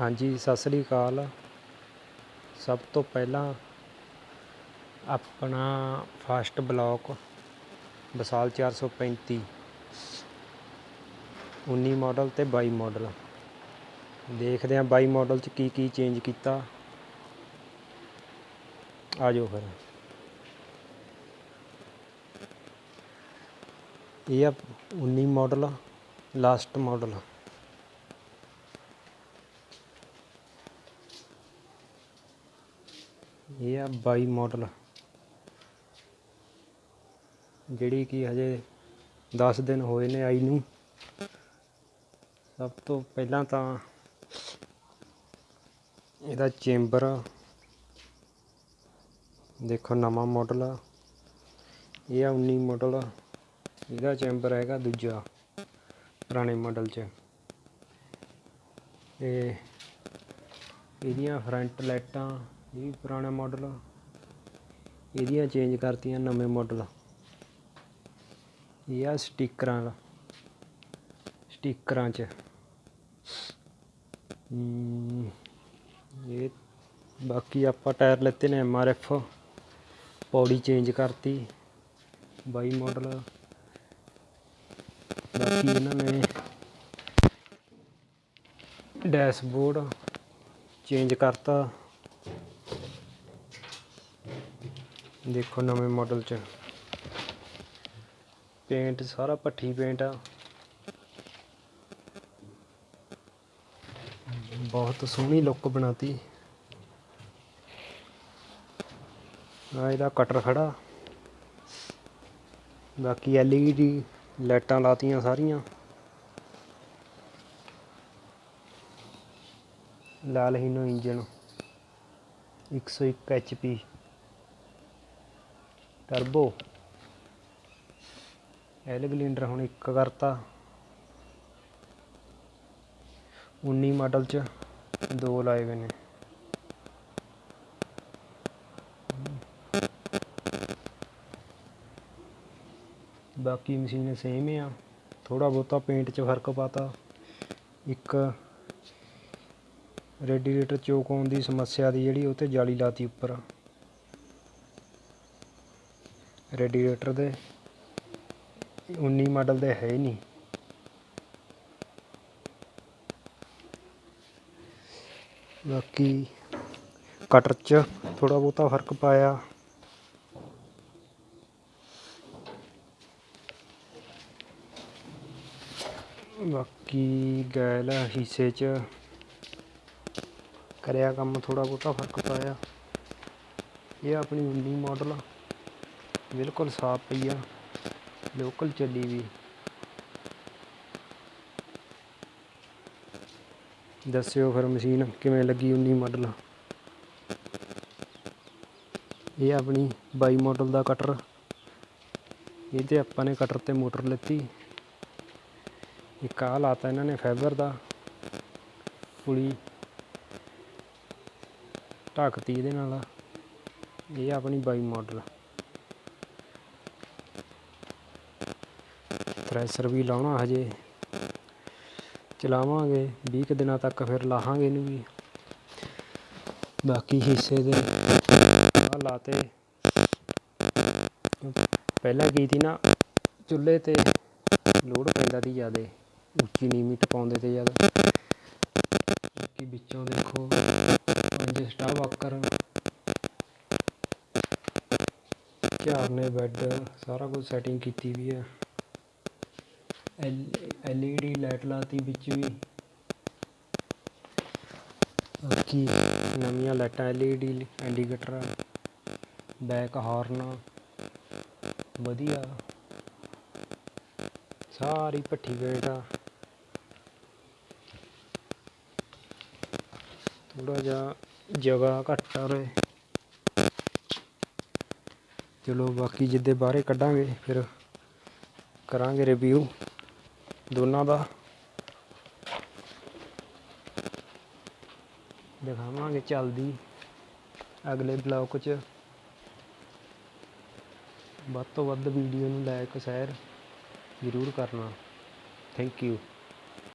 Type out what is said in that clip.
ਹਾਂਜੀ, ਸਤਿ ਸ੍ਰੀ ਅਕਾਲ। ਸਭ ਤੋਂ ਪਹਿਲਾਂ ਆਪਣਾ ਫਸਟ ਬਲੌਕ ਵਿਸਾਲ 435 19 ਮਾਡਲ ਤੇ 22 ਮਾਡਲ। ਦੇਖਦੇ ਹਾਂ 22 ਮਾਡਲ ਚ ਕੀ ਕੀ ਚੇਂਜ ਕੀਤਾ। ਆ ਜਾਓ ਫਿਰ। ਇਹ ਆ 19 ਮਾਡਲ ਲਾਸਟ ਮਾਡਲ ਇਹ ਆ 22 ਮਾਡਲ ਜਿਹੜੀ ਕਿ ਹਜੇ 10 ਦਿਨ ਹੋਏ ਨੇ ਆਈ ਨੂੰ। ਸਭ ਤੋਂ ਪਹਿਲਾਂ ਤਾਂ ਇਹਦਾ ਚੈਂਬਰ ਦੇਖੋ ਨਵਾਂ ਮਾਡਲ ਆ। ਇਹ ਆ 19 ਮਾਡਲ ਇਹਦਾ ਚੈਂਬਰ ਹੈਗਾ ਦੂਜਾ, ਪੁਰਾਣੇ ਮਾਡਲ 'ਚ। ਤੇ ਇਹਦੀਆਂ ਫਰੰਟ ਲਾਈਟਾਂ ਇਹ ਵੀ ਪੁਰਾਣਾ ਮਾਡਲ ਇਹਦੀਆਂ ਚੇਂਜ ਕਰਤੀਆਂ ਨਵੇਂ ਮਾਡਲ ਇਹ ਆ ਸਟickਰਾਂ ਦਾ। ਸਟickਰਾਂ 'ਚ। ਇਹ ਬਾਕੀ ਆਪਾਂ ਟਾਇਰ ਲੈਤੇ ਨੇ ਐਮਆਰਐਫ ਪੌੜੀ ਚੇਂਜ ਕਰਤੀ। 22 ਮਾਡਲ ਬਾਕੀ ਇਹਨਾਂ ਨੇ ਡੈਸ਼ਬੋਰਡ ਚੇਂਜ ਕਰਤਾ। ਦੇਖੋ ਨਵੇਂ ਮਾਡਲ ਚ। ਪੇਂਟ ਸਾਰਾ ਪੱਠੀ ਪੇਂਟ ਆ। ਬਹੁਤ ਸੋਹਣੀ ਲੁੱਕ ਬਣਾਤੀ। ਆ ਇਹਦਾ ਕਟਰ ਖੜਾ। ਬਾਕੀ LED ਲਾਈਟਾਂ ਲਾਤੀਆਂ ਸਾਰੀਆਂ। ਲਾਲ ਹੀਨੋ ਇੰਜਨ 101 HP ਟਰਬੋ ਐਲ ਗਲਿੰਡਰ ਹੁਣ ਇੱਕ ਕਰਤਾ। 19 ਮਾਡਲ ਚ ਦੋ ਲਾਏ ਗਏ ਨੇ। ਬਾਕੀ ਮਸ਼ੀਨ ਸੇਮ ਆ। ਥੋੜਾ ਬਹੁਤਾ ਪੇਂਟ 'ਚ ਫ਼ਰਕ ਪਾਤਾ। ਇੱਕ ਰੈਡੀਏਟਰ ਚੋਕ ਆਉਣ ਦੀ ਸਮੱਸਿਆ ਦੀ ਜਿਹੜੀ ਉਹ ਤੇ ਜਾਲੀ ਲਾਤੀ ਉੱਪਰ। ਰੈਡੀਏਟਰ ਦੇ 19 ਮਾਡਲ ਦੇ ਹੈ ਹੀ ਨਹੀਂ। ਬਾਕੀ ਕਟਰ 'ਚ ਥੋੜਾ ਬਹੁਤਾ ਫ਼ਰਕ ਪਾਇਆ। ਬਾਕੀ ਗੈਲ ਹਿੱਸੇ 'ਚ ਕਰਿਆ ਕੰਮ ਥੋੜਾ ਬਹੁਤਾ ਫ਼ਰਕ ਪਾਇਆ। ਇਹ ਆਪਣੀ 19 ਮਾਡਲ ਬਿਲਕੁਲ ਸਾਫ਼ ਪਈ ਆ, ਲੋਕਲ ਚੱਲੀ ਵੀ। ਦੱਸਿਓ ਫਿਰ ਮਸ਼ੀਨ ਕਿਵੇਂ ਲੱਗੀ 19 ਮਾਡਲ ਇਹ ਆਪਣੀ 22 ਮਾਡਲ ਦਾ ਕਟਰ ਇਹ ਤੇ ਆਪਾਂ ਨੇ ਕਟਰ ਤੇ ਮੋਟਰ ਲਿੱਤੀ। ਇੱਕ ਆਹ ਲਾਤਾ ਇਹਨਾਂ ਨੇ ਫਾਈਬਰ ਦਾ। ਪੁਲੀ ਢੱਕਤੀ ਇਹਦੇ ਨਾਲ। ਇਹ ਆਪਣੀ 22 ਮਾਡਲ ਥ੍ਰੈਸ਼ਰ ਵੀ ਲਾਉਣਾ ਹਜੇ। ਚਲਾਵਾਂਗੇ 20 ਕੁ ਦਿਨਾਂ ਤੱਕ ਫਿਰ ਲਾਹਾਂਗੇ ਇਹਨੂੰ ਵੀ। ਬਾਕੀ ਹਿੱਸੇ ਦੇ ਆ ਲਾਤੇ। ਪਹਿਲਾਂ ਕੀ ਸੀ ਨਾ, ਚੁੱਲ੍ਹੇ ਤੇ ਲੋਡ ਪੈਂਦਾ ਸੀ ਜ਼ਿਆਦੇ। ਉੱਚੀ ਨੀਵੀਂ ਟਪਾਉਂਦੇ ਤੇ ਜ਼ਿਆਦਾ। ਬਾਕੀ ਵਿੱਚੋਂ ਦੇਖੋ, ਪੰਜ ਸਟਾਫ ਵਾਕਰ ਝਾਰਨੇ ਬੈੱਡ, ਸਾਰਾ ਕੁਝ ਸੈਟਿੰਗ ਕੀਤੀ ਵੀ ਹੈ ਐਲ ਈ ਡੀ ਲਾਈਟ ਲਾਤੀ ਵਿੱਚ ਵੀ। ਬਾਕੀ ਨਵੀਆਂ ਲਾਈਟਾਂ, L E D, indicator, back horn, ਵਧੀਆ। ਸਾਰੀ ਭੱਠੀ ਵੇਟ ਆ। ਥੋੜਾ ਜਿਹਾ ਜਗ੍ਹਾ ਘੱਟ ਆ ਉਰੇ। ਚਲੋ ਬਾਕੀ ਜਿੱਦੇ ਬਾਹਰੇ ਕੱਢਾਂਗੇ, ਫਿਰ ਕਰਾਂਗੇ ਰਿਵਿਊ ਦੋਨਾਂ ਦਾ। ਦਿਖਾਵਾਂਗੇ ਚੱਲਦੀ ਅਗਲੇ ਬਲੌਕ 'ਚ। ਵੱਧ ਤੋਂ ਵੱਧ ਵੀਡੀਓ ਨੂੰ ਲਾਇਕ ਸ਼ੇਅਰ ਜ਼ਰੂਰ ਕਰਨਾ। Thank you